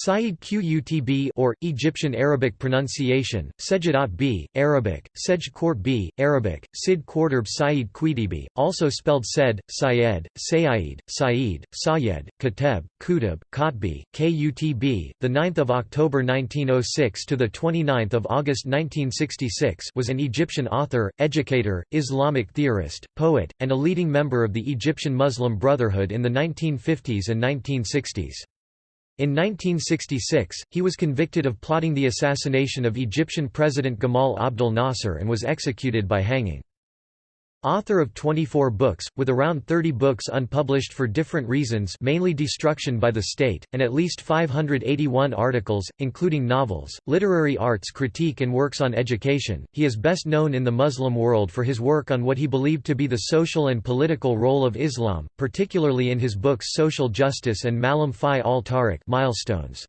Sayyid Qutb or, Egyptian Arabic pronunciation, Sejadat b, Arabic, Sej Court b, Arabic, Sid Quarterb Sayyid Qutibi, also spelled Sed, Syed, Sayyid, Saeed, Sayed, Kateb, Kutub, Kotbi, Kutb, 9 October 1906 to 29 August 1966 was an Egyptian author, educator, Islamic theorist, poet, and a leading member of the Egyptian Muslim Brotherhood in the 1950s and 1960s. In 1966, he was convicted of plotting the assassination of Egyptian President Gamal Abdel Nasser and was executed by hanging. Author of 24 books, with around 30 books unpublished for different reasons mainly destruction by the state, and at least 581 articles, including novels, literary arts critique and works on education, he is best known in the Muslim world for his work on what he believed to be the social and political role of Islam, particularly in his books Social Justice and Malam Fi al-Tariq milestones.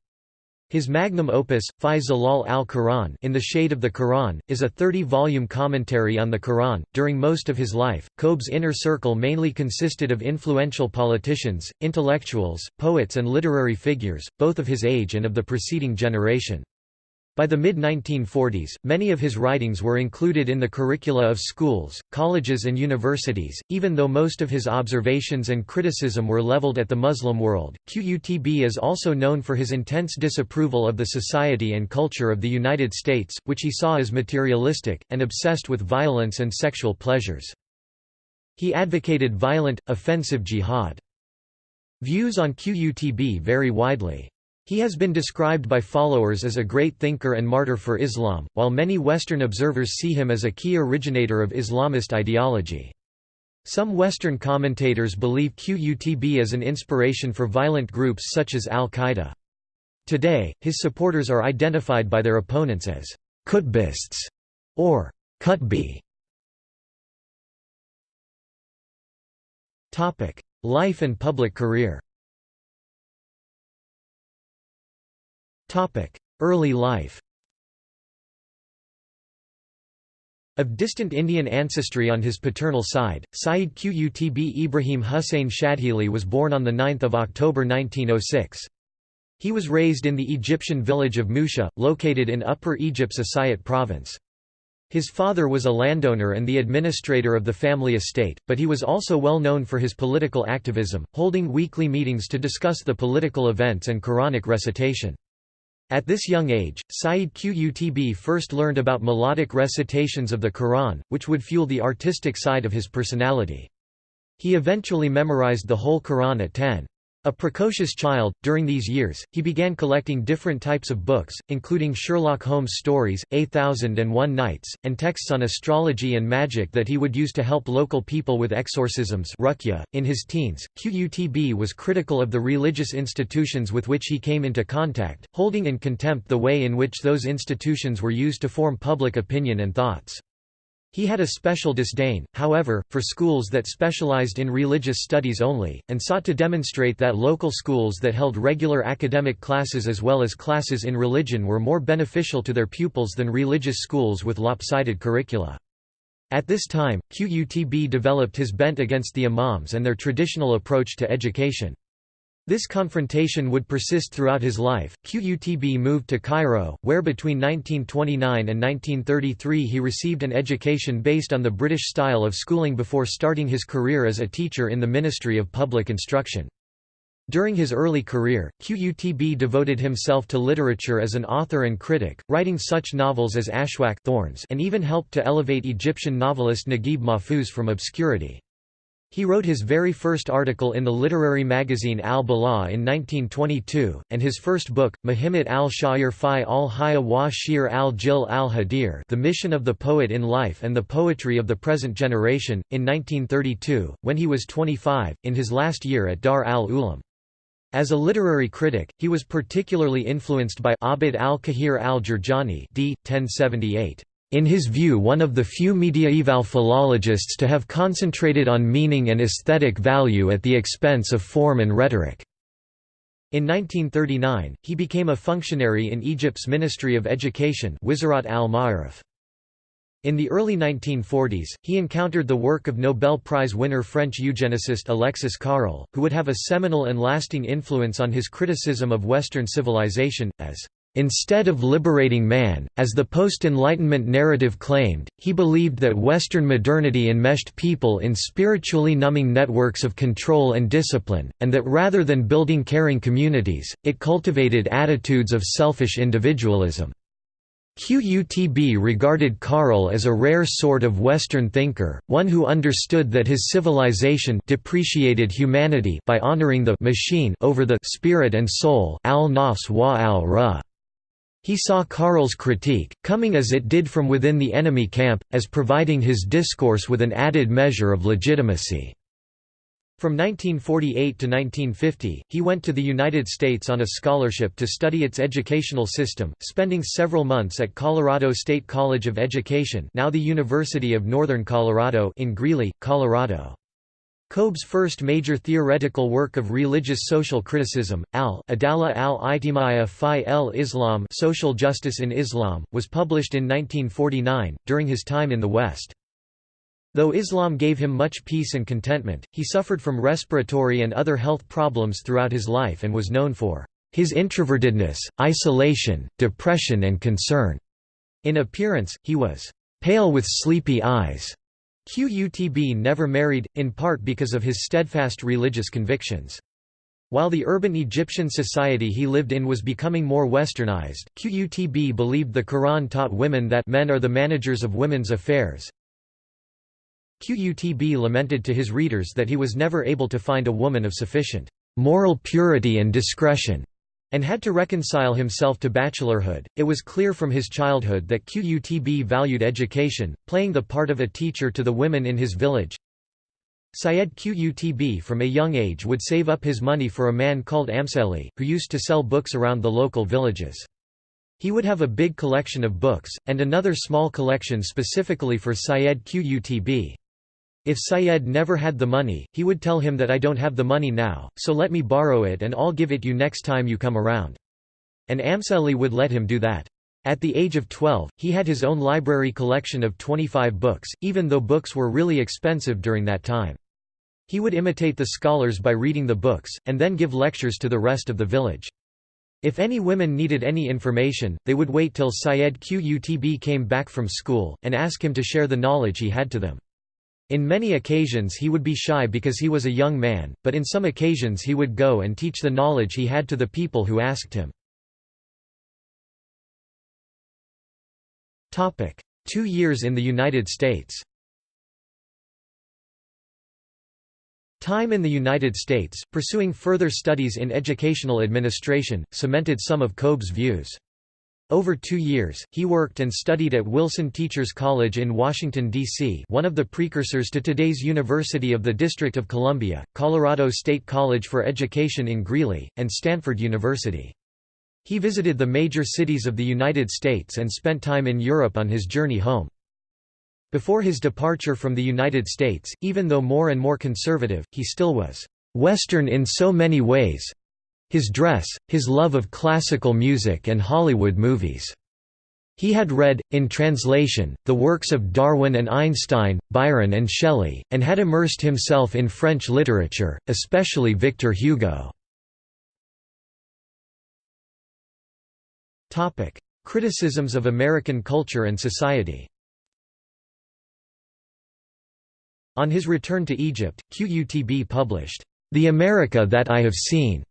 His magnum opus, Fi Zalal al-Quran In the Shade of the Quran, is a 30-volume commentary on the Quran. During most of his life, Qutb's inner circle mainly consisted of influential politicians, intellectuals, poets and literary figures, both of his age and of the preceding generation. By the mid-1940s, many of his writings were included in the curricula of schools, colleges and universities, even though most of his observations and criticism were leveled at the Muslim world. Qutb is also known for his intense disapproval of the society and culture of the United States, which he saw as materialistic, and obsessed with violence and sexual pleasures. He advocated violent, offensive jihad. Views on Qutb vary widely. He has been described by followers as a great thinker and martyr for Islam, while many Western observers see him as a key originator of Islamist ideology. Some Western commentators believe Qutb as an inspiration for violent groups such as al-Qaeda. Today, his supporters are identified by their opponents as Qutbists or Qutbi. Life and public career Early life Of distant Indian ancestry on his paternal side, Sayyid Qutb Ibrahim Hussein Shadhili was born on 9 October 1906. He was raised in the Egyptian village of Musha, located in Upper Egypt's Asyut province. His father was a landowner and the administrator of the family estate, but he was also well known for his political activism, holding weekly meetings to discuss the political events and Quranic recitation. At this young age, Sayyid Qutb first learned about melodic recitations of the Quran, which would fuel the artistic side of his personality. He eventually memorized the whole Quran at 10. A precocious child, during these years, he began collecting different types of books, including Sherlock Holmes stories, A Thousand and One Nights, and texts on astrology and magic that he would use to help local people with exorcisms .In his teens, Qutb was critical of the religious institutions with which he came into contact, holding in contempt the way in which those institutions were used to form public opinion and thoughts. He had a special disdain, however, for schools that specialized in religious studies only, and sought to demonstrate that local schools that held regular academic classes as well as classes in religion were more beneficial to their pupils than religious schools with lopsided curricula. At this time, Qutb developed his bent against the imams and their traditional approach to education. This confrontation would persist throughout his life. Qutb moved to Cairo, where between 1929 and 1933 he received an education based on the British style of schooling before starting his career as a teacher in the Ministry of Public Instruction. During his early career, Qutb devoted himself to literature as an author and critic, writing such novels as Ashwak Thorns and even helped to elevate Egyptian novelist Naguib Mahfouz from obscurity. He wrote his very first article in the literary magazine Al-Bala in 1922, and his first book, Muhimmat al-Sha'ir fi al-Haya wa Shir al-Jil al-Hadir The Mission of the Poet in Life and the Poetry of the Present Generation, in 1932, when he was 25, in his last year at Dar al-Ulum. As a literary critic, he was particularly influenced by Abd al-Qahir al-Jurjani d. 1078 in his view one of the few mediaeval philologists to have concentrated on meaning and aesthetic value at the expense of form and rhetoric. In 1939, he became a functionary in Egypt's Ministry of Education Wizarat al-Ma'arif. In the early 1940s, he encountered the work of Nobel Prize winner French eugenicist Alexis Carrel, who would have a seminal and lasting influence on his criticism of Western civilization, as Instead of liberating man, as the post-Enlightenment narrative claimed, he believed that Western modernity enmeshed people in spiritually numbing networks of control and discipline, and that rather than building caring communities, it cultivated attitudes of selfish individualism. Qutb regarded Carrel as a rare sort of Western thinker, one who understood that his civilization depreciated humanity by honoring the machine over the spirit and soul al-nafs wa al-ra. He saw Carrel's critique, coming as it did from within the enemy camp, as providing his discourse with an added measure of legitimacy. From 1948 to 1950, he went to the United States on a scholarship to study its educational system, spending several months at Colorado State College of Education now the University of Northern Colorado in Greeley, Colorado. Qutb's first major theoretical work of religious social criticism, al-Adala al-Ijtimaiya fi el-Islam Social Justice in Islam, was published in 1949, during his time in the West. Though Islam gave him much peace and contentment, he suffered from respiratory and other health problems throughout his life and was known for his introvertedness, isolation, depression and concern. In appearance, he was pale with sleepy eyes. Qutb never married, in part because of his steadfast religious convictions. While the urban Egyptian society he lived in was becoming more westernized, Qutb believed the Quran taught women that men are the managers of women's affairs, Qutb lamented to his readers that he was never able to find a woman of sufficient moral purity and discretion, and had to reconcile himself to bachelorhood. It was clear from his childhood that Qutb valued education, playing the part of a teacher to the women in his village. Syed Qutb from a young age would save up his money for a man called Amseli, who used to sell books around the local villages. He would have a big collection of books, and another small collection specifically for Syed Qutb. If Syed never had the money, he would tell him that I don't have the money now, so let me borrow it and I'll give it you next time you come around. And Amseli would let him do that. At the age of 12, he had his own library collection of 25 books, even though books were really expensive during that time. He would imitate the scholars by reading the books, and then give lectures to the rest of the village. If any women needed any information, they would wait till Syed Qutb came back from school, and ask him to share the knowledge he had to them. In many occasions he would be shy because he was a young man, but in some occasions he would go and teach the knowledge he had to the people who asked him. Two years in the United States Time in the United States, pursuing further studies in educational administration, cemented some of Qutb's views. Over two years, he worked and studied at Wilson Teachers College in Washington, D.C. one of the precursors to today's University of the District of Columbia, Colorado State College for Education in Greeley, and Stanford University. He visited the major cities of the United States and spent time in Europe on his journey home. Before his departure from the United States, even though more and more conservative, he still was «Western in so many ways, his dress, his love of classical music and Hollywood movies. He had read, in translation, the works of Darwin and Einstein, Byron and Shelley, and had immersed himself in French literature, especially Victor Hugo. Criticisms of American culture and society On his return to Egypt, Qutb published, "'The America That I Have Seen'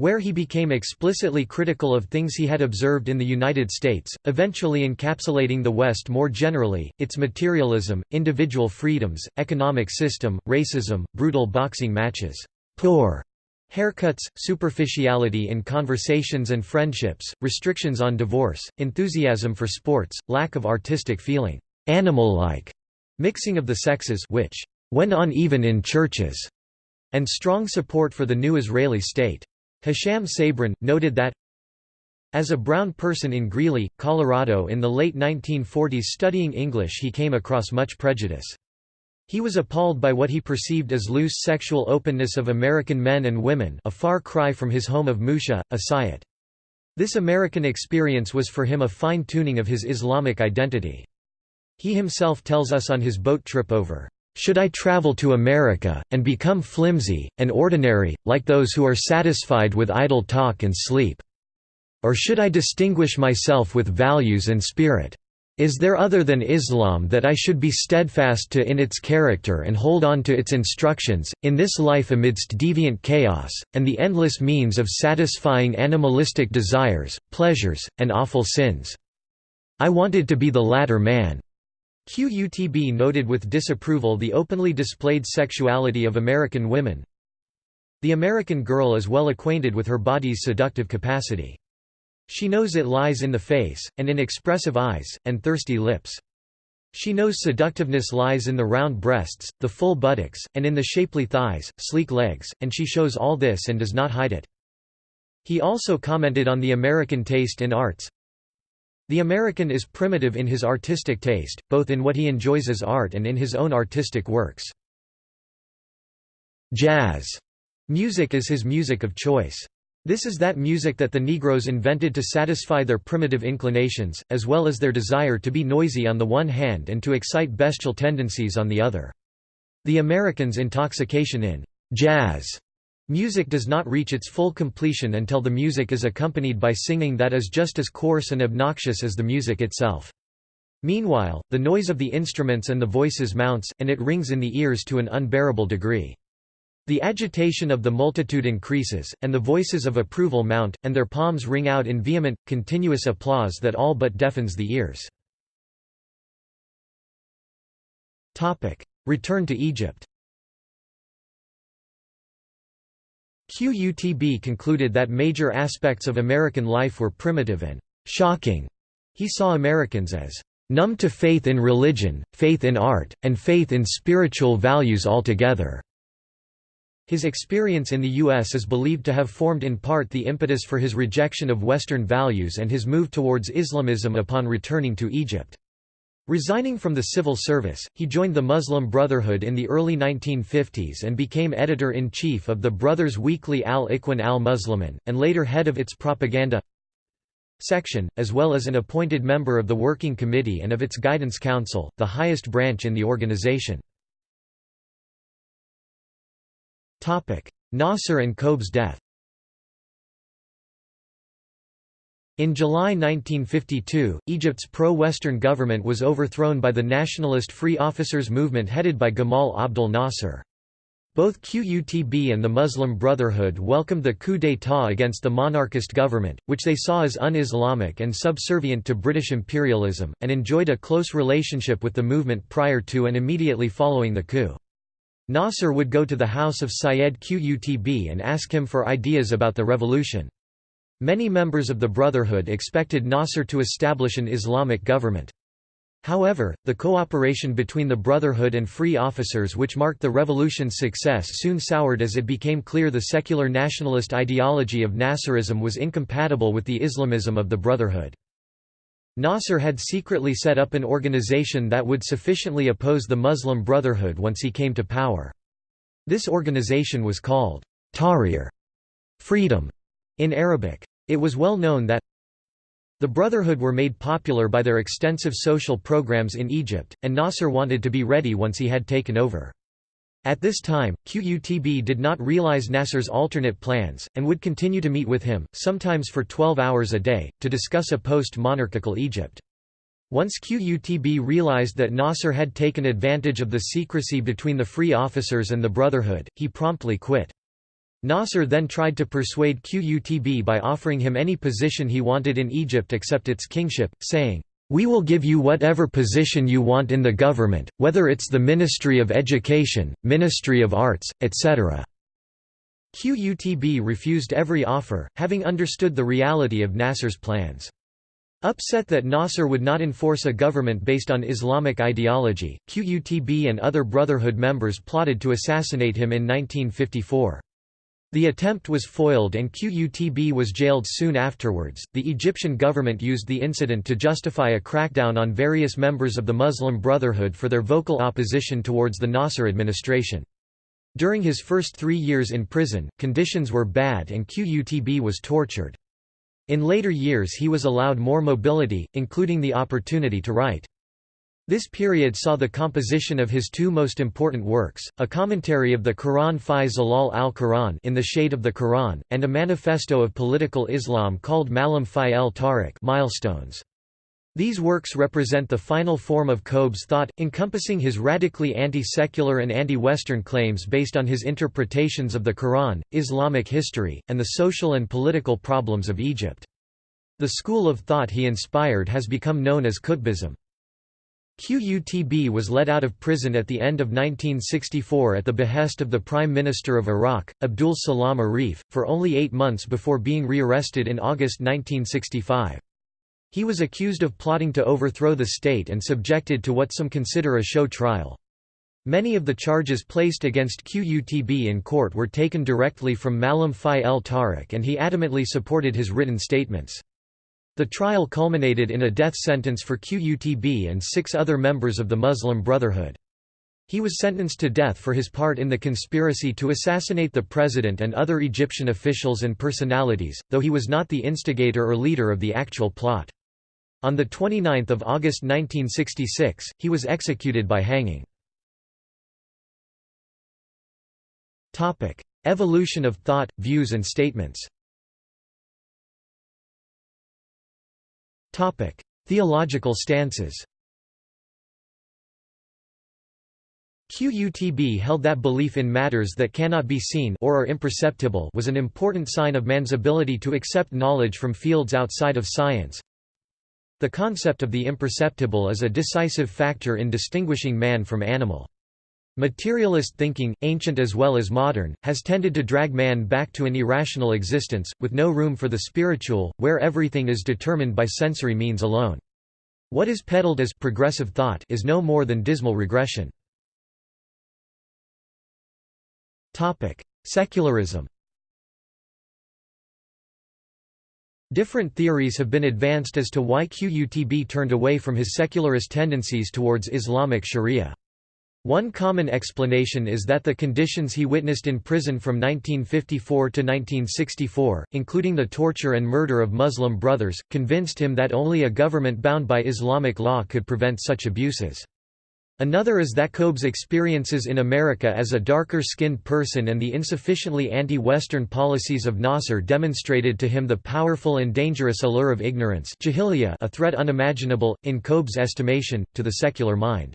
where he became explicitly critical of things he had observed in the United States, eventually encapsulating the West more generally, its materialism, individual freedoms, economic system, racism, brutal boxing matches, poor haircuts, superficiality in conversations and friendships, restrictions on divorce, enthusiasm for sports, lack of artistic feeling, animal-like, mixing of the sexes which went on even in churches, and strong support for the new Israeli state. Hisham Sabrin, noted that as a brown person in Greeley, Colorado in the late 1940s studying English he came across much prejudice. He was appalled by what he perceived as loose sexual openness of American men and women a far cry from his home of Musha, Asyut. This American experience was for him a fine-tuning of his Islamic identity. He himself tells us on his boat trip over, "...should I travel to America, and become flimsy, and ordinary, like those who are satisfied with idle talk and sleep? Or should I distinguish myself with values and spirit? Is there other than Islam that I should be steadfast to in its character and hold on to its instructions, in this life amidst deviant chaos, and the endless means of satisfying animalistic desires, pleasures, and awful sins? I wanted to be the latter man. QUTB noted with disapproval the openly displayed sexuality of American women. The American girl is well acquainted with her body's seductive capacity. She knows it lies in the face, and in expressive eyes, and thirsty lips. She knows seductiveness lies in the round breasts, the full buttocks, and in the shapely thighs, sleek legs, and she shows all this and does not hide it. He also commented on the American taste in arts. The American is primitive in his artistic taste, both in what he enjoys as art and in his own artistic works. Jazz music is his music of choice. This is that music that the Negroes invented to satisfy their primitive inclinations, as well as their desire to be noisy on the one hand and to excite bestial tendencies on the other. The Americans' intoxication in jazz music does not reach its full completion until the music is accompanied by singing that is just as coarse and obnoxious as the music itself. Meanwhile, the noise of the instruments and the voices mounts, and it rings in the ears to an unbearable degree. The agitation of the multitude increases, and the voices of approval mount, and their palms ring out in vehement, continuous applause that all but deafens the ears. Return to Egypt QUTB concluded that major aspects of American life were primitive and «shocking». He saw Americans as «numb to faith in religion, faith in art, and faith in spiritual values altogether». His experience in the U.S. is believed to have formed in part the impetus for his rejection of Western values and his move towards Islamism upon returning to Egypt. Resigning from the civil service, he joined the Muslim Brotherhood in the early 1950s and became editor-in-chief of the Brothers Weekly Al-Ikhwan al-Muslimin, and later head of its propaganda section, as well as an appointed member of the Working Committee and of its Guidance Council, the highest branch in the organization. Nasser and Qutb's death In July 1952, Egypt's pro-Western government was overthrown by the nationalist Free Officers movement headed by Gamal Abdel Nasser. Both QUTB and the Muslim Brotherhood welcomed the coup d'état against the monarchist government, which they saw as un-Islamic and subservient to British imperialism, and enjoyed a close relationship with the movement prior to and immediately following the coup. Nasser would go to the house of Syed Qutb and ask him for ideas about the revolution. Many members of the Brotherhood expected Nasser to establish an Islamic government. However, the cooperation between the Brotherhood and free officers which marked the revolution's success soon soured as it became clear the secular nationalist ideology of Nasserism was incompatible with the Islamism of the Brotherhood. Nasser had secretly set up an organization that would sufficiently oppose the Muslim Brotherhood once he came to power. This organization was called Tahrir freedom in Arabic. It was well known that the Brotherhood were made popular by their extensive social programs in Egypt, and Nasser wanted to be ready once he had taken over. At this time, QUTB did not realize Nasser's alternate plans, and would continue to meet with him, sometimes for 12 hours a day, to discuss a post-monarchical Egypt. Once QUTB realized that Nasser had taken advantage of the secrecy between the free officers and the Brotherhood, he promptly quit. Nasser then tried to persuade QUTB by offering him any position he wanted in Egypt except its kingship, saying, we will give you whatever position you want in the government, whether it's the Ministry of Education, Ministry of Arts, etc." QUTB refused every offer, having understood the reality of Nasser's plans. Upset that Nasser would not enforce a government based on Islamic ideology, QUTB and other Brotherhood members plotted to assassinate him in 1954. The attempt was foiled and QUTB was jailed soon afterwards. The Egyptian government used the incident to justify a crackdown on various members of the Muslim Brotherhood for their vocal opposition towards the Nasser administration. During his first three years in prison, conditions were bad and QUTB was tortured. In later years he was allowed more mobility, including the opportunity to write. This period saw the composition of his two most important works, a commentary of the Quran Fi Zalal al-Quran in the Shade of the Quran, and a manifesto of political Islam called Malam Fi el Tariq milestones. These works represent the final form of Qutb's thought, encompassing his radically anti-secular and anti-Western claims based on his interpretations of the Quran, Islamic history, and the social and political problems of Egypt. The school of thought he inspired has become known as Qutbism. Qutb was let out of prison at the end of 1964 at the behest of the Prime Minister of Iraq, Abdul Salam Arif, for only eight months before being rearrested in August 1965. He was accused of plotting to overthrow the state and subjected to what some consider a show trial. Many of the charges placed against Qutb in court were taken directly from Malam Fi el Tariq and he adamantly supported his written statements. The trial culminated in a death sentence for Qutb and six other members of the Muslim Brotherhood. He was sentenced to death for his part in the conspiracy to assassinate the president and other Egyptian officials and personalities, though he was not the instigator or leader of the actual plot. On 29 August 1966, he was executed by hanging. Evolution of thought, views and statements Theological stances. Qutb held that belief in matters that cannot be seen or are imperceptible was an important sign of man's ability to accept knowledge from fields outside of science. The concept of the imperceptible is a decisive factor in distinguishing man from animal. Materialist thinking, ancient as well as modern, has tended to drag man back to an irrational existence, with no room for the spiritual, where everything is determined by sensory means alone. What is peddled as progressive thought is no more than dismal regression. Secularism Different theories have been advanced as to why Qutb turned away from his secularist tendencies towards Islamic sharia. One common explanation is that the conditions he witnessed in prison from 1954 to 1964, including the torture and murder of Muslim brothers, convinced him that only a government bound by Islamic law could prevent such abuses. Another is that Qutb's experiences in America as a darker-skinned person and the insufficiently anti-Western policies of Nasser demonstrated to him the powerful and dangerous allure of ignorance a threat unimaginable, in Qutb's estimation, to the secular mind.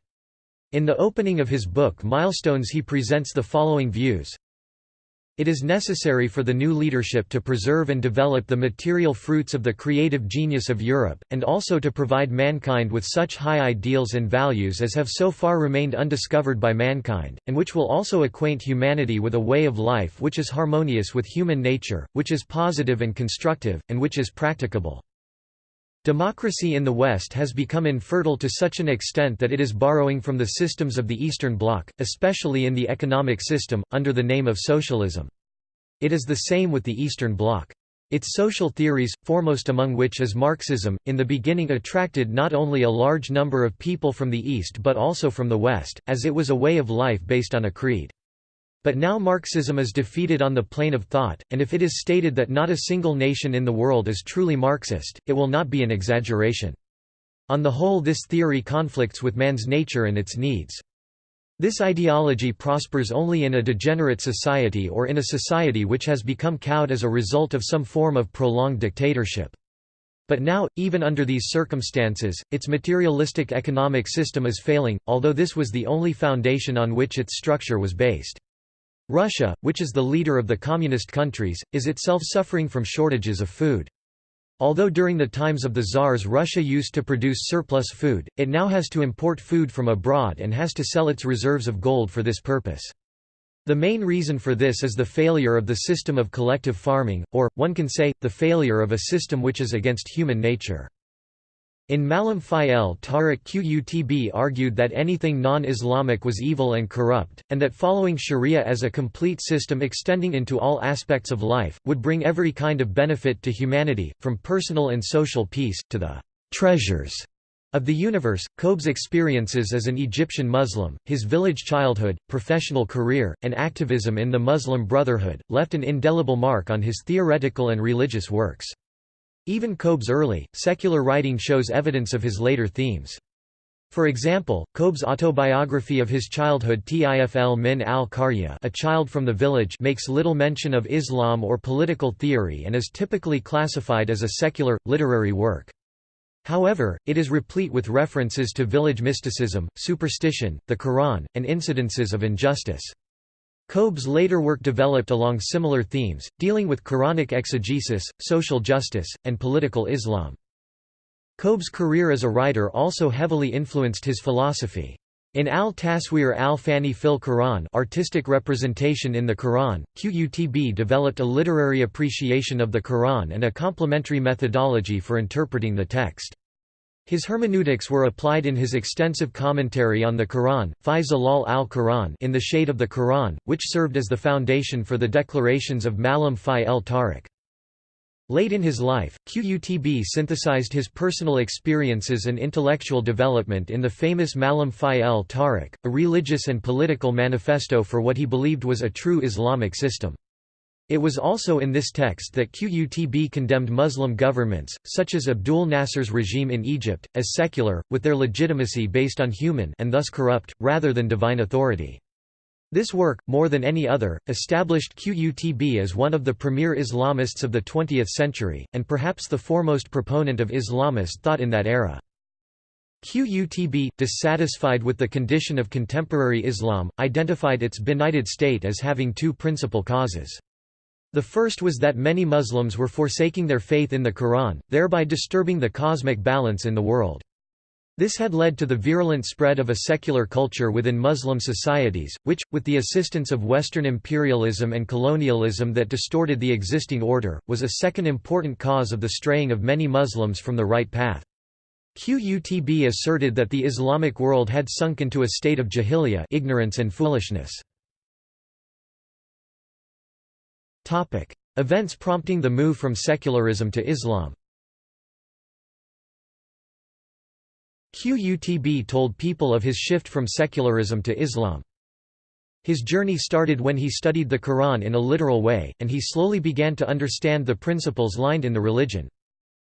In the opening of his book Milestones he presents the following views. It is necessary for the new leadership to preserve and develop the material fruits of the creative genius of Europe, and also to provide mankind with such high ideals and values as have so far remained undiscovered by mankind, and which will also acquaint humanity with a way of life which is harmonious with human nature, which is positive and constructive, and which is practicable. Democracy in the West has become infertile to such an extent that it is borrowing from the systems of the Eastern Bloc, especially in the economic system, under the name of socialism. It is the same with the Eastern Bloc. Its social theories, foremost among which is Marxism, in the beginning attracted not only a large number of people from the East but also from the West, as it was a way of life based on a creed. But now Marxism is defeated on the plane of thought, and if it is stated that not a single nation in the world is truly Marxist, it will not be an exaggeration. On the whole this theory conflicts with man's nature and its needs. This ideology prospers only in a degenerate society or in a society which has become cowed as a result of some form of prolonged dictatorship. But now, even under these circumstances, its materialistic economic system is failing, although this was the only foundation on which its structure was based. Russia, which is the leader of the communist countries, is itself suffering from shortages of food. Although during the times of the Tsars Russia used to produce surplus food, it now has to import food from abroad and has to sell its reserves of gold for this purpose. The main reason for this is the failure of the system of collective farming, or, one can say, the failure of a system which is against human nature. In Malam Fi el Tariq Qutb argued that anything non-Islamic was evil and corrupt, and that following sharia as a complete system extending into all aspects of life, would bring every kind of benefit to humanity, from personal and social peace, to the «treasures» of the universe. Qutb's experiences as an Egyptian Muslim, his village childhood, professional career, and activism in the Muslim Brotherhood, left an indelible mark on his theoretical and religious works. Even Qutb's early, secular writing shows evidence of his later themes. For example, Qutb's autobiography of his childhood Tifl min al-Qarya a child from the village makes little mention of Islam or political theory and is typically classified as a secular, literary work. However, it is replete with references to village mysticism, superstition, the Quran, and incidences of injustice. Qutb's later work developed along similar themes, dealing with Quranic exegesis, social justice, and political Islam. Qutb's career as a writer also heavily influenced his philosophy. In al-Taswir al-Fani fil Quran artistic representation in the Quran, Qutb developed a literary appreciation of the Quran and a complementary methodology for interpreting the text. His hermeneutics were applied in his extensive commentary on the Quran, Fi Zilal al-Quran in the Shade of the Quran, which served as the foundation for the declarations of Malam Fi el Tariq. Late in his life, Qutb synthesized his personal experiences and intellectual development in the famous Malam Fi el Tariq, a religious and political manifesto for what he believed was a true Islamic system. It was also in this text that Qutb condemned Muslim governments, such as Abdul Nasser's regime in Egypt, as secular, with their legitimacy based on human and thus corrupt, rather than divine authority. This work, more than any other, established Qutb as one of the premier Islamists of the 20th century, and perhaps the foremost proponent of Islamist thought in that era. Qutb, dissatisfied with the condition of contemporary Islam, identified its benighted state as having two principal causes. The first was that many Muslims were forsaking their faith in the Quran, thereby disturbing the cosmic balance in the world. This had led to the virulent spread of a secular culture within Muslim societies, which, with the assistance of Western imperialism and colonialism that distorted the existing order, was a second important cause of the straying of many Muslims from the right path. Qutb asserted that the Islamic world had sunk into a state of jahiliyyah ignorance and foolishness. Events prompting the move from secularism to Islam Qutb told people of his shift from secularism to Islam. His journey started when he studied the Quran in a literal way, and he slowly began to understand the principles lined in the religion.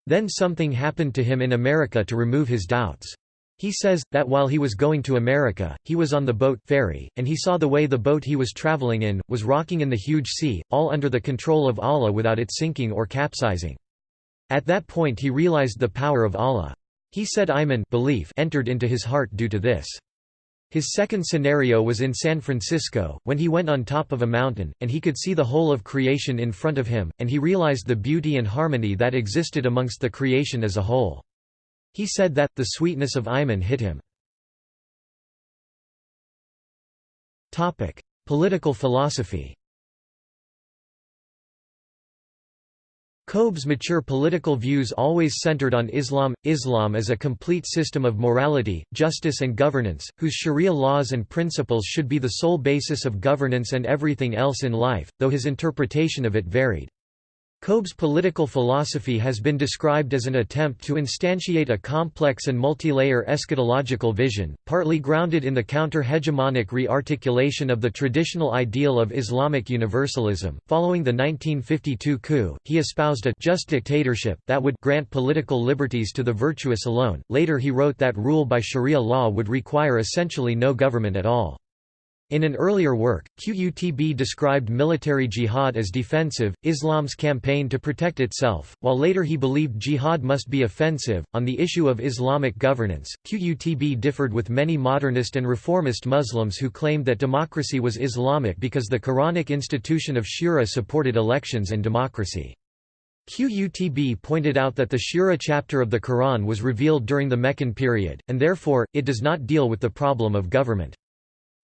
Then something happened to him in America to remove his doubts. He says, that while he was going to America, he was on the boat ferry, and he saw the way the boat he was traveling in, was rocking in the huge sea, all under the control of Allah without it sinking or capsizing. At that point he realized the power of Allah. He said Iman belief entered into his heart due to this. His second scenario was in San Francisco, when he went on top of a mountain, and he could see the whole of creation in front of him, and he realized the beauty and harmony that existed amongst the creation as a whole. He said that, the sweetness of Iman hit him. Political philosophy Qutb's mature political views always centered on Islam. Islam is a complete system of morality, justice, and governance, whose sharia laws and principles should be the sole basis of governance and everything else in life, though his interpretation of it varied. Qutb's political philosophy has been described as an attempt to instantiate a complex and multi-layer eschatological vision, partly grounded in the counter-hegemonic re-articulation of the traditional ideal of Islamic universalism. Following the 1952 coup, he espoused a just dictatorship that would grant political liberties to the virtuous alone. Later he wrote that rule by Sharia law would require essentially no government at all. In an earlier work, Qutb described military jihad as defensive, Islam's campaign to protect itself, while later he believed jihad must be offensive. On the issue of Islamic governance, Qutb differed with many modernist and reformist Muslims who claimed that democracy was Islamic because the Quranic institution of shura supported elections and democracy. Qutb pointed out that the Shura chapter of the Quran was revealed during the Meccan period, and therefore, it does not deal with the problem of government.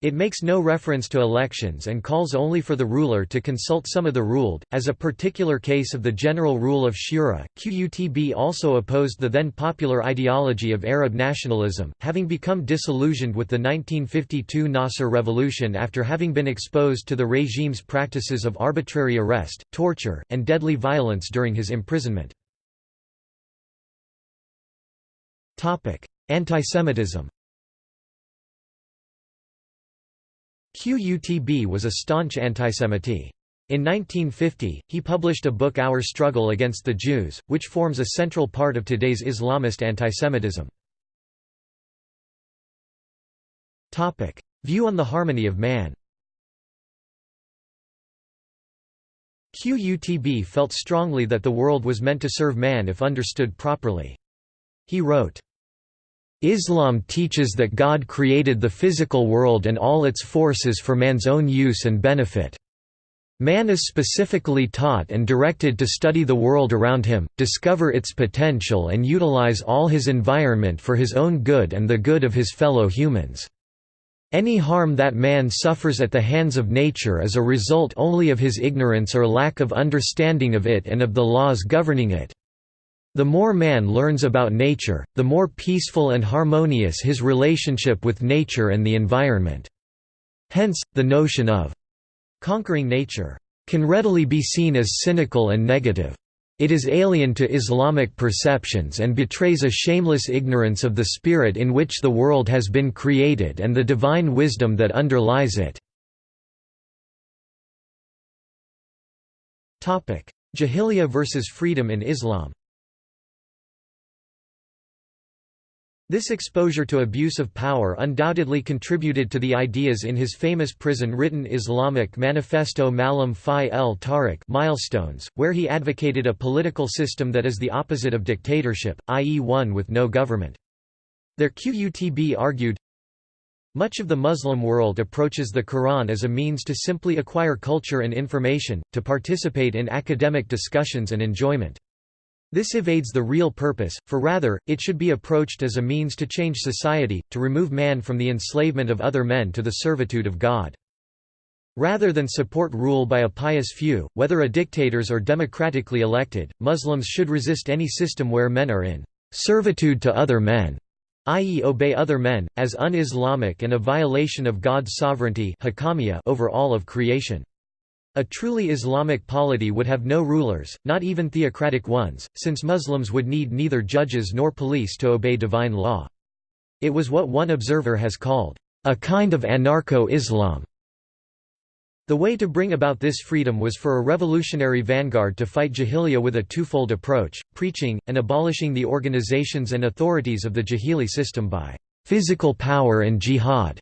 It makes no reference to elections and calls only for the ruler to consult some of the ruled, as a particular case of the general rule of shura. Qutb also opposed the then popular ideology of Arab nationalism, having become disillusioned with the 1952 Nasser revolution after having been exposed to the regime's practices of arbitrary arrest, torture, and deadly violence during his imprisonment. Antisemitism Qutb was a staunch antisemite. In 1950, he published a book Our Struggle Against the Jews, which forms a central part of today's Islamist antisemitism. View on the harmony of man Qutb felt strongly that the world was meant to serve man if understood properly. He wrote, Islam teaches that God created the physical world and all its forces for man's own use and benefit. Man is specifically taught and directed to study the world around him, discover its potential and utilize all his environment for his own good and the good of his fellow humans. Any harm that man suffers at the hands of nature is a result only of his ignorance or lack of understanding of it and of the laws governing it. The more man learns about nature, the more peaceful and harmonious his relationship with nature and the environment. Hence, the notion of conquering nature can readily be seen as cynical and negative. It is alien to Islamic perceptions and betrays a shameless ignorance of the spirit in which the world has been created and the divine wisdom that underlies it. Jahiliyyah versus freedom in Islam This exposure to abuse of power undoubtedly contributed to the ideas in his famous prison-written Islamic Manifesto Malam Fi el Tariq milestones, where he advocated a political system that is the opposite of dictatorship, i.e. one with no government. Their Qutb argued, much of the Muslim world approaches the Quran as a means to simply acquire culture and information, to participate in academic discussions and enjoyment. This evades the real purpose, for rather, it should be approached as a means to change society, to remove man from the enslavement of other men to the servitude of God. Rather than support rule by a pious few, whether a dictators or democratically elected, Muslims should resist any system where men are in servitude to other men, i.e. obey other men, as un-Islamic and a violation of God's sovereignty over all of creation. A truly Islamic polity would have no rulers, not even theocratic ones, since Muslims would need neither judges nor police to obey divine law. It was what one observer has called, "...a kind of anarcho-Islam." The way to bring about this freedom was for a revolutionary vanguard to fight jahiliya with a twofold approach, preaching, and abolishing the organizations and authorities of the Jahili system by "...physical power and jihad."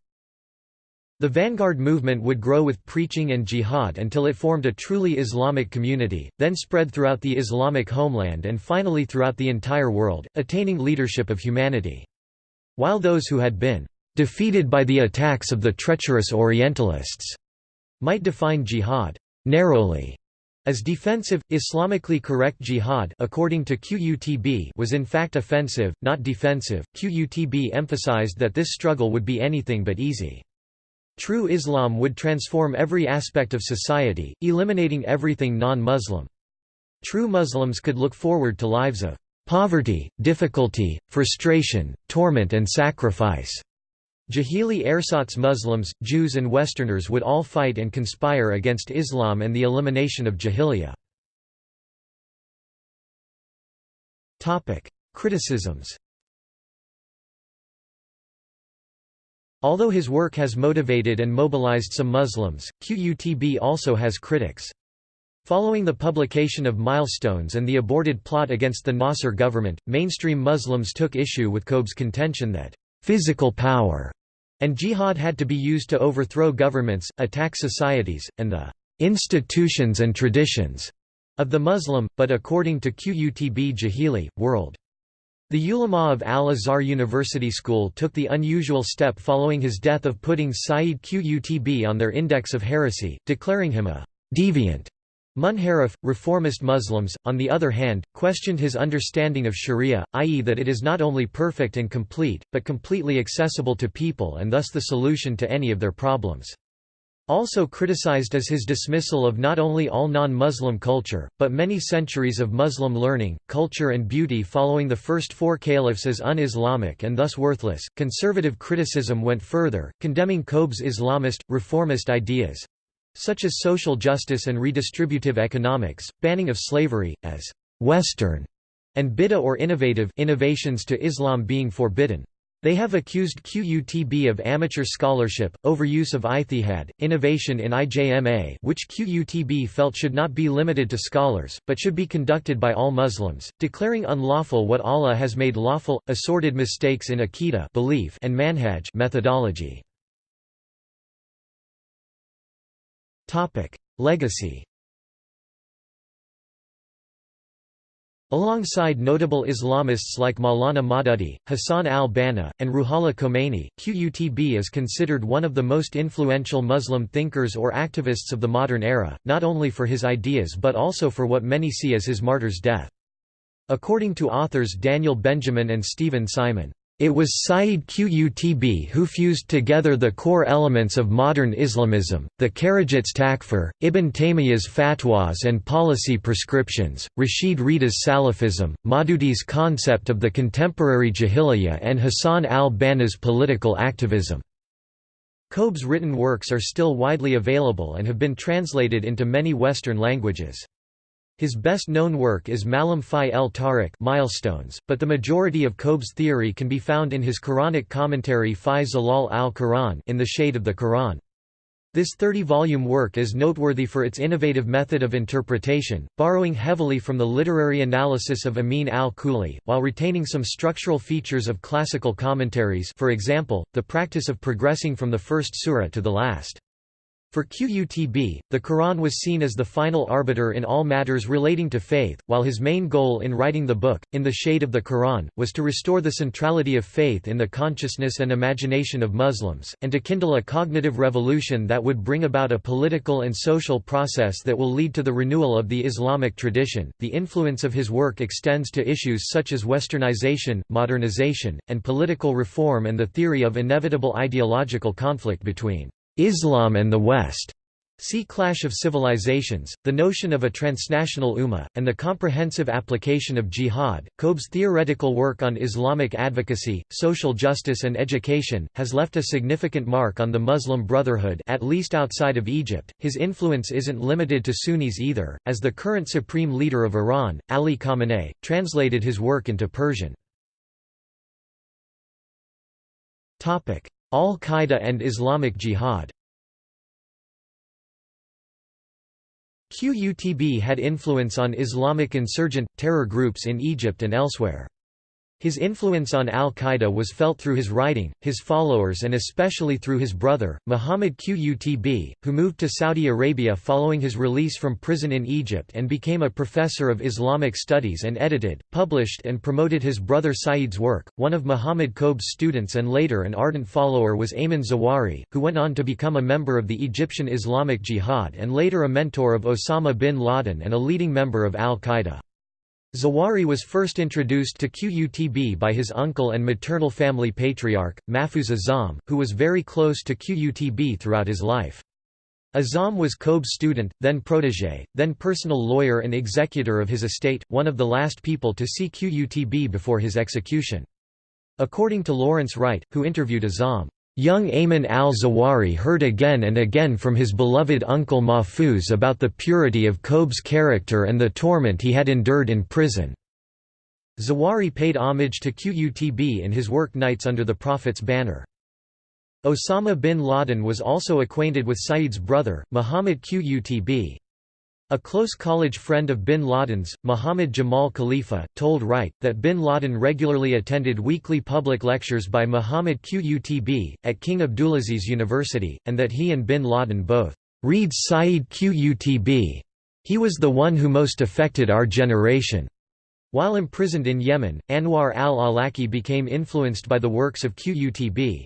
The vanguard movement would grow with preaching and jihad until it formed a truly Islamic community, then spread throughout the Islamic homeland and finally throughout the entire world, attaining leadership of humanity. While those who had been defeated by the attacks of the treacherous Orientalists might define jihad narrowly as defensive, Islamically correct jihad according to QUTB was in fact offensive, not defensive. QUTB emphasized that this struggle would be anything but easy. True Islam would transform every aspect of society, eliminating everything non-Muslim. True Muslims could look forward to lives of poverty, difficulty, frustration, torment and sacrifice. Jahili ersatz Muslims, Jews and Westerners would all fight and conspire against Islam and the elimination of Jahiliyyah. Criticisms Although his work has motivated and mobilized some Muslims, QUTB also has critics. Following the publication of Milestones and the aborted plot against the Nasser government, mainstream Muslims took issue with Qutb's contention that, "...physical power," and jihad had to be used to overthrow governments, attack societies, and the "...institutions and traditions," of the Muslim, but according to QUTB Jahili, world. The ulama of Al-Azhar University School took the unusual step following his death of putting Sayyid Qutb on their index of heresy, declaring him a «deviant». Munharif, reformist Muslims, on the other hand, questioned his understanding of sharia, i.e. that it is not only perfect and complete, but completely accessible to people and thus the solution to any of their problems. Also criticized is his dismissal of not only all non-Muslim culture, but many centuries of Muslim learning, culture and beauty following the first four caliphs as un-Islamic and thus worthless. Conservative criticism went further, condemning Qutb's Islamist, reformist ideas such as social justice and redistributive economics, banning of slavery, as «Western» and bid'ah or innovative innovations to Islam being forbidden. They have accused QUTB of amateur scholarship, overuse of ijtihad, innovation in IJMA which QUTB felt should not be limited to scholars, but should be conducted by all Muslims, declaring unlawful what Allah has made lawful, assorted mistakes in Aqidah belief and manhaj methodology. Legacy Alongside notable Islamists like Maulana Maududi, Hassan al-Banna, and Ruhollah Khomeini, Qutb is considered one of the most influential Muslim thinkers or activists of the modern era, not only for his ideas but also for what many see as his martyr's death. According to authors Daniel Benjamin and Steven Simon, it was Sayyid Qutb who fused together the core elements of modern Islamism, the Kharijit's takfir, Ibn Taymiyyah's fatwas and policy prescriptions, Rashid Rida's Salafism, Maududi's concept of the contemporary Jahiliyyah and Hassan al-Banna's political activism. Qutb's written works are still widely available and have been translated into many Western languages. His best-known work is Malam Fi el Tariq milestones, but the majority of Qutb's theory can be found in his Quranic commentary Fi Zilal al-Quran in the shade of the Quran. This 30-volume work is noteworthy for its innovative method of interpretation, borrowing heavily from the literary analysis of Amin al-Khuli, while retaining some structural features of classical commentaries for example, the practice of progressing from the first surah to the last. For Qutb, the Quran was seen as the final arbiter in all matters relating to faith, while his main goal in writing the book, In the Shade of the Quran, was to restore the centrality of faith in the consciousness and imagination of Muslims, and to kindle a cognitive revolution that would bring about a political and social process that will lead to the renewal of the Islamic tradition. The influence of his work extends to issues such as westernization, modernization, and political reform and the theory of inevitable ideological conflict between Islam and the West. See Clash of Civilizations, the notion of a transnational ummah, and the comprehensive application of jihad. Qutb's theoretical work on Islamic advocacy, social justice, and education has left a significant mark on the Muslim Brotherhood, at least outside of Egypt. His influence isn't limited to Sunnis either, as the current supreme leader of Iran, Ali Khamenei, translated his work into Persian. Topic: Al-Qaeda and Islamic Jihad Qutb had influence on Islamic insurgent, terror groups in Egypt and elsewhere. His influence on al-Qaeda was felt through his writing, his followers and especially through his brother, Muhammad Qutb, who moved to Saudi Arabia following his release from prison in Egypt and became a professor of Islamic studies and edited, published and promoted his brother Said's work. One of Muhammad Qutb's students and later an ardent follower was Ayman Zawahiri, who went on to become a member of the Egyptian Islamic Jihad and later a mentor of Osama bin Laden and a leading member of al-Qaeda. Zawahiri was first introduced to Qutb by his uncle and maternal family patriarch, Mahfuz Azzam, who was very close to Qutb throughout his life. Azzam was Qutb's student, then protégé, then personal lawyer and executor of his estate, one of the last people to see Qutb before his execution. According to Lawrence Wright, who interviewed Azzam, Young Ayman al-Zawahiri heard again and again from his beloved uncle Mahfuz about the purity of Qutb's character and the torment he had endured in prison. Zawahiri paid homage to Qutb in his work Nights Under the Prophet's Banner. Osama bin Laden was also acquainted with Said's brother, Muhammad Qutb. A close college friend of bin Laden's, Muhammad Jamal Khalifa, told Wright, that bin Laden regularly attended weekly public lectures by Muhammad Qutb, at King Abdulaziz University, and that he and bin Laden both read Sayyid Qutb. He was the one who most affected our generation. While imprisoned in Yemen, Anwar al-Awlaki became influenced by the works of Qutb.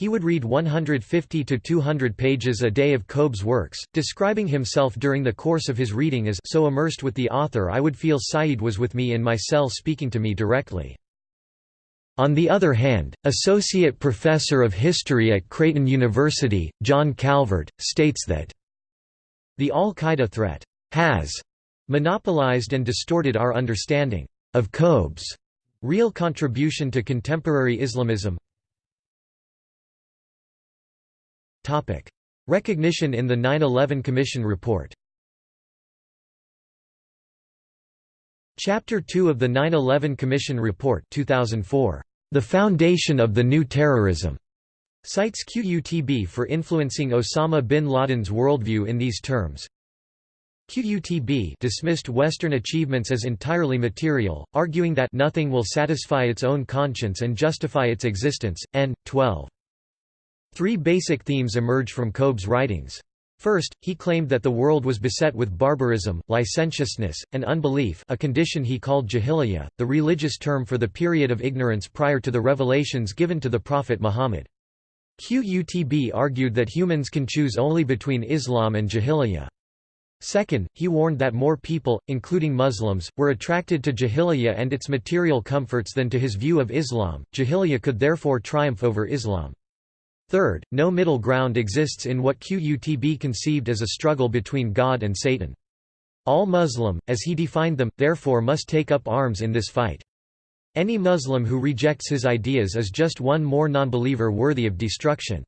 He would read 150 to 200 pages a day of Qutb's works, describing himself during the course of his reading as so immersed with the author I would feel Said was with me in my cell speaking to me directly. On the other hand, Associate Professor of History at Creighton University, John Calvert, states that the al-Qaeda threat has monopolized and distorted our understanding of Qutb's real contribution to contemporary Islamism, Recognition in the 9/11 Commission report. Chapter 2 of the 9/11 Commission report 2004, The Foundation of the New Terrorism, cites QUTB for influencing Osama bin Laden's worldview in these terms. QUTB dismissed Western achievements as entirely material, arguing that nothing will satisfy its own conscience and justify its existence. N. 12. Three basic themes emerge from Qutb's writings. First, he claimed that the world was beset with barbarism, licentiousness, and unbelief a condition he called jahiliyyah, the religious term for the period of ignorance prior to the revelations given to the Prophet Muhammad. Qutb argued that humans can choose only between Islam and jahiliyyah. Second, he warned that more people, including Muslims, were attracted to jahiliyyah and its material comforts than to his view of Islam, jahiliyyah could therefore triumph over Islam. Third, no middle ground exists in what Qutb conceived as a struggle between God and Satan. All Muslim, as he defined them, therefore must take up arms in this fight. Any Muslim who rejects his ideas is just one more nonbeliever worthy of destruction.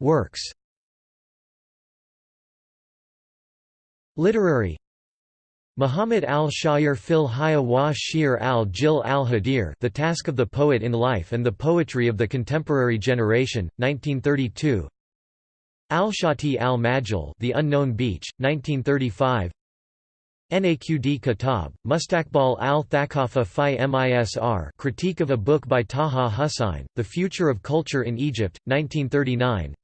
Works Literary Muhammad al-Shayr fil Haya wa Shir al-Jil al-Hadir The Task of the Poet in Life and the Poetry of the Contemporary Generation, 1932 Al-Shati al-Majal The Unknown Beach, 1935 Naqd Kitab, Mustakbal al-Thaqafa fi Misr Critique of a Book by Taha Hussain, The Future of Culture in Egypt, 1939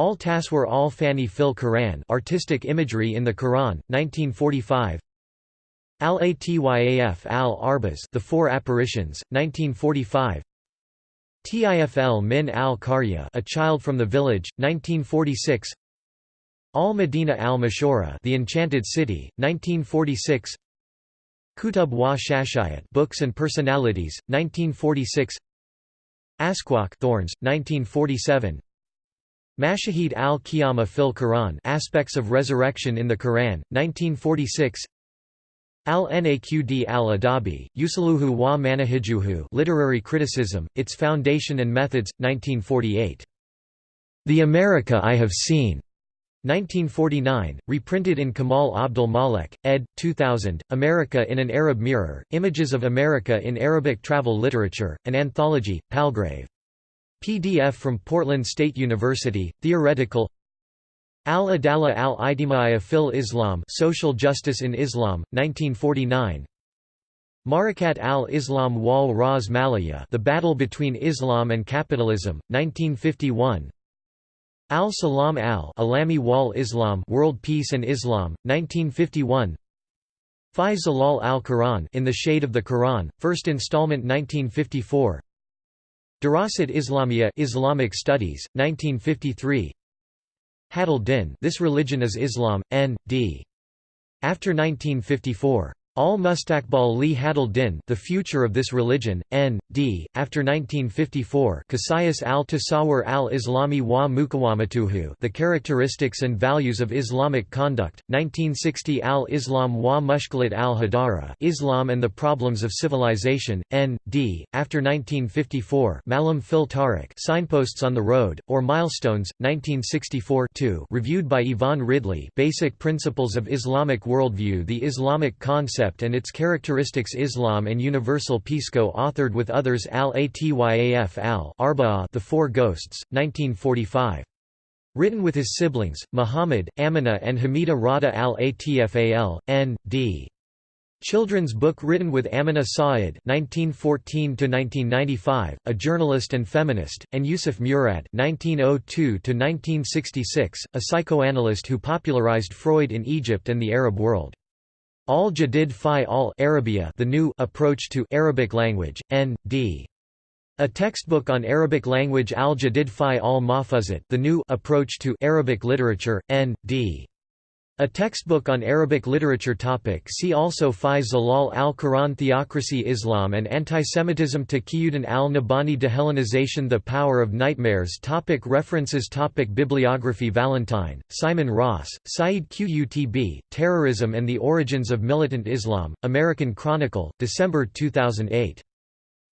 Al Taswir al Fani fil Quran Artistic Imagery in the Quran, 1945 Al Atyaf al Arbaz The Four Apparitions, 1945 Tifl min al Qarya A Child from the Village, 1946 Al Medina al Mashura The Enchanted City, 1946 Kutub wa Shashayat Books and Personalities, 1946 Asquaq Thorns, 1947 Mashahid al-Qiyamah fil Quran Aspects of Resurrection in the Quran, 1946 Al-Naqd al-Adabi, Usaluhu wa Manahijuhu Literary Criticism, Its Foundation and Methods, 1948. The America I Have Seen, 1949, reprinted in Kamal Abdul Malek, ed. 2000, America in an Arab Mirror, Images of America in Arabic Travel Literature, an anthology, Palgrave. PDF from Portland State University, Theoretical. Al-Adala al-Ijtimaiya fil Islam Social Justice in Islam, 1949 Marakat al-Islam wal Ras Malaya The Battle Between Islam and Capitalism, 1951 Al-Salam al-Alami wal Islam World Peace and Islam, 1951 Fi Zalal al-Quran In the Shade of the Quran, first installment 1954 Darasat Islamiyya Islamic Studies, 1953 Hadal Din This Religion is Islam, N.D. After 1954 Al-Mustaqbal li Hadal Din The Future of This Religion, N.D., after 1954 Qasayas al-Tasawwur al-Islami wa Mukawamatuhu The Characteristics and Values of Islamic Conduct, 1960 Al-Islam wa Mushkilat al-Hadara Islam and the Problems of Civilization, N.D., after 1954 Malam fil Tariq Signposts on the Road, or Milestones, 1964 reviewed by Yvonne Ridley Basic Principles of Islamic Worldview The Islamic Concept concept and its characteristics Islam and Universal Peace co-authored with others Al-Atyaf al The Four Ghosts, 1945. Written with his siblings, Muhammad, Amina and Hamida Rada al-Atfal, N.D. Children's book written with Amina Sa'id (1914–1995), a journalist and feminist, and Yusuf Murad (1902–1966), a psychoanalyst who popularized Freud in Egypt and the Arab world. Al-Jadid fi al Arabia the new approach to Arabic language, N.D. A textbook on Arabic language Al-Jadid fi al-Mahfuzat the new approach to Arabic literature, N.D. A textbook on Arabic literature topic See also Fi Zalal al-Quran Theocracy Islam and Antisemitism Taqiyuddin al-Nabhani Dehellenization The Power of Nightmares topic References topic Bibliography Valentine, Simon Ross, Said Qutb, Terrorism and the Origins of Militant Islam, American Chronicle, December 2008.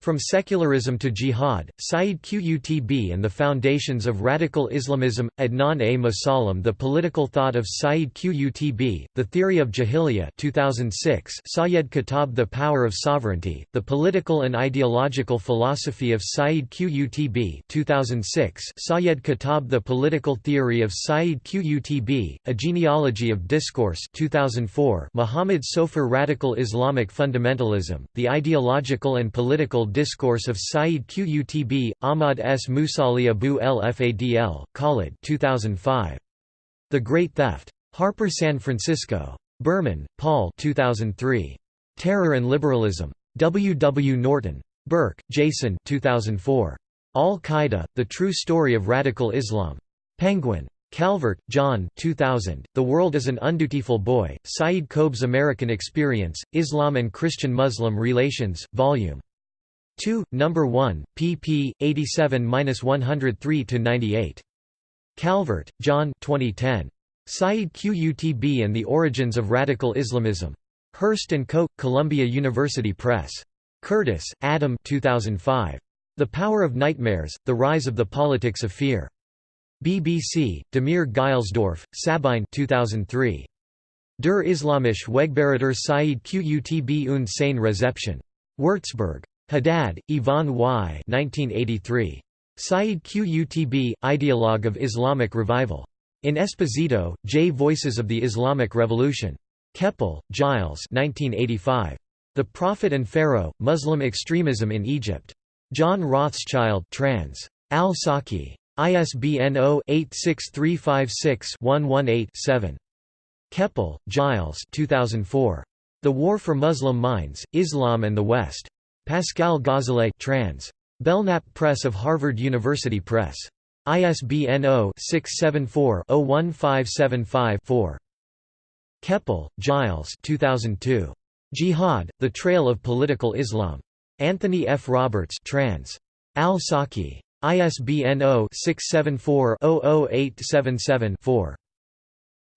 From Secularism to Jihad, Saeed Qutb and the Foundations of Radical Islamism, Adnan A. Musallam The Political Thought of Saeed Qutb, The Theory of Jahiliyyah 2006 Sayed Khatab The Power of Sovereignty, The Political and Ideological Philosophy of Saeed Qutb 2006 Sayed Khatab The Political Theory of Saeed Qutb, A Genealogy of Discourse 2004 Muhammad Soffar Radical Islamic Fundamentalism, The Ideological and Political Discourse of Sayyid Qutb, Ahmad S. Musali Abou El Fadl, Khalid 2005. The Great Theft. Harper San Francisco. Berman, Paul 2003. Terror and Liberalism. W. W. Norton. Burke, Jason 2004. Al-Qaeda, The True Story of Radical Islam. Penguin. Calvert, John 2000, The World is an Undutiful Boy, Saeed Qutb's American Experience, Islam and Christian-Muslim Relations, Vol. 2, No. 1, pp. 87–103–98. Calvert, John 2010. Saeed Qutb and the Origins of Radical Islamism. Hurst & Co., Columbia University Press. Curtis, Adam 2005. The Power of Nightmares, The Rise of the Politics of Fear. BBC, Damir Geilsdorf, Sabine 2003. Der Islamisch Wegberater Said Qutb und seine Rezeption. Würzburg. Haddad, Yvonne Y. 1983. Said Qutb, Ideologue of Islamic Revival. In Esposito, J. Voices of the Islamic Revolution. Kepel, Giles 1985. The Prophet and Pharaoh, Muslim Extremism in Egypt. John Rothschild trans. Al-Saqi. ISBN 0-86356-118-7. Kepel, Giles 2004. The War for Muslim Minds, Islam and the West. Pascale Ghazaleh trans. Belknap Press of Harvard University Press. ISBN 0-674-01575-4. Kepel, Giles 2002. Jihad, The Trail of Political Islam. Anthony F. Roberts trans. Al-Saqi. ISBN 0-674-00877-4.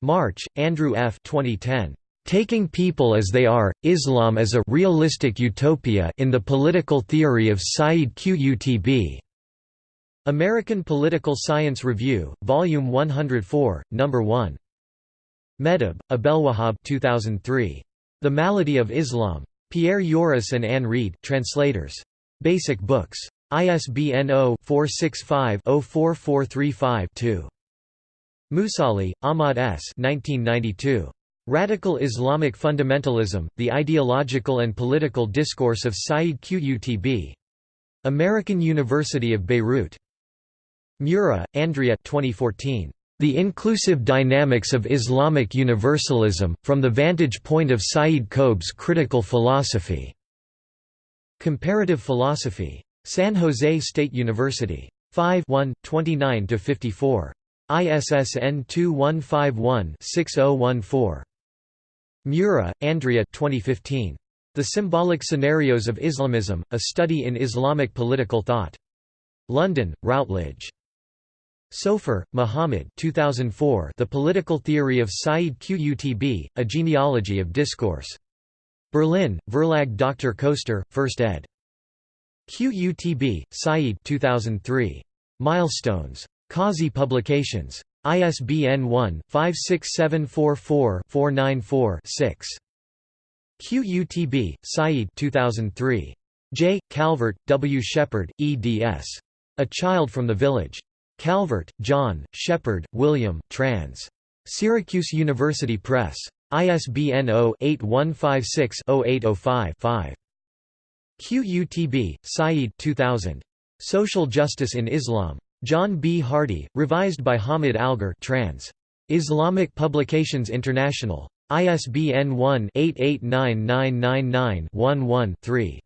March, Andrew F. 2010. Taking People as They Are, Islam as a Realistic Utopia in the Political Theory of Sayyid Qutb. American Political Science Review, Volume 104, No. 1. Meddeb, Abdelwahab 2003. The Malady of Islam. Pierre Joris and Anne Reid translators. Basic Books. ISBN 0-465-04435-2. Moussalli, Ahmad S. 1992. Radical Islamic Fundamentalism, The Ideological and Political Discourse of Sayyid Qutb. American University of Beirut. Mura, Andrea 2014. The Inclusive Dynamics of Islamic Universalism, from the Vantage Point of Sayyid Qutb's Critical Philosophy. Comparative Philosophy. San Jose State University. 5 1, 29–54. ISSN 2151-6014. Mura, Andrea 2015. The Symbolic Scenarios of Islamism, A Study in Islamic Political Thought. London, Routledge. Soffar, Muhammad 2004 The Political Theory of Sayyid Qutb, A Genealogy of Discourse. Berlin, Verlag Dr. Koester, 1st ed. QUTB, Said 2003. Milestones. Kazi Publications. ISBN 1-56744-494-6. QUTB, Said 2003. J. Calvert, W. Shepard, eds. A Child from the Village. Calvert, John, Shepard, William, trans. Syracuse University Press. ISBN 0-8156-0805-5. QUTB, Said 2000. Social Justice in Islam. John B. Hardy, revised by Hamid Algar trans. Islamic Publications International. ISBN 1-889999-11-3.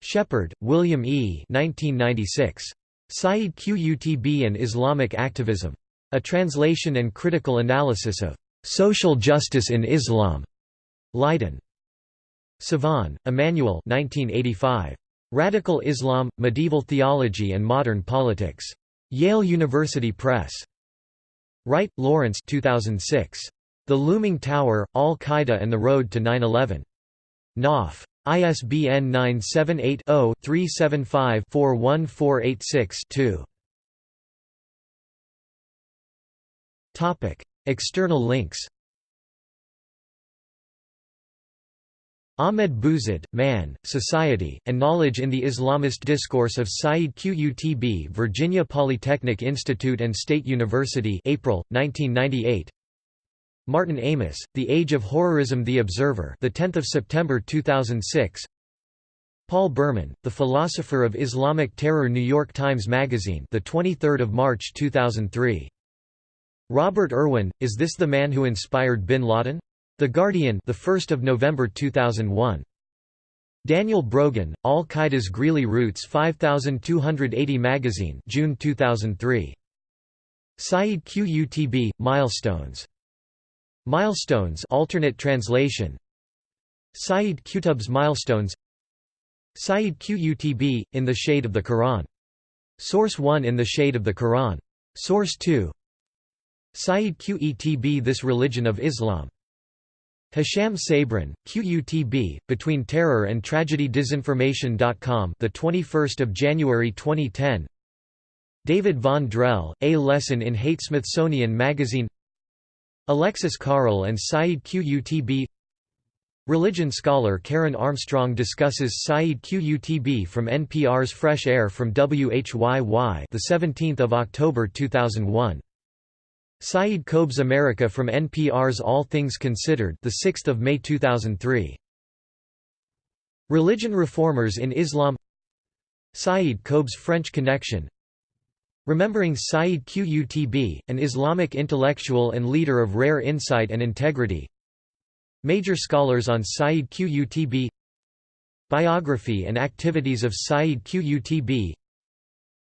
Shepard, William E. 1996. Said Qutb and Islamic Activism. A Translation and Critical Analysis of "'Social Justice in Islam' Leiden. Sivan, Emmanuel 1985. Radical Islam, Medieval Theology and Modern Politics. Yale University Press. Wright, Lawrence 2006. The Looming Tower, Al-Qaeda and the Road to 9-11. Knopf. ISBN 978 0 375 41486 2. External links Ahmed Bouzid, Man, Society, and Knowledge in the Islamist Discourse of Sayyid Qutb Virginia Polytechnic Institute and State University April, 1998 Martin Amis, The Age of Horrorism The Observer the 10th of September 2006 Paul Berman, The Philosopher of Islamic Terror New York Times Magazine the 23rd of March 2003. Robert Irwin, Is This the Man Who Inspired Bin Laden? The Guardian the 1st of November 2001. Daniel Brogan, Al-Qaeda's Greeley Roots 5280 Magazine June 2003. Saeed Qutb, Milestones. Milestones alternate translation Saeed Qutb's Milestones Saeed Qutb, In the Shade of the Quran. Source 1 In the Shade of the Quran. Source 2 Saeed Qutb This Religion of Islam. Hisham Sabrin, QUTB, Between Terror and Tragedy Disinformation.com the 21st of January 2010 David von Drehle, A Lesson in Hate Smithsonian Magazine. Alexis Carrel and Saeed Qutb Religion scholar Karen Armstrong discusses Saeed Qutb from NPR's Fresh Air from WHYY the 17th of October 2001. Saeed Qutb's America from NPR's All Things Considered the 6th of May 2003. Religion reformers in Islam. Saeed Qutb's French connection. Remembering Saeed Qutb, an Islamic intellectual and leader of rare insight and integrity. Major scholars on Saeed Qutb. Biography and activities of Saeed Qutb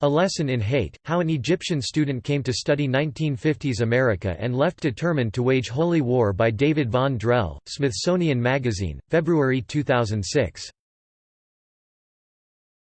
A Lesson in Hate, How an Egyptian Student Came to Study 1950s America and Left Determined to Wage Holy War by David von Drehle, Smithsonian Magazine, February 2006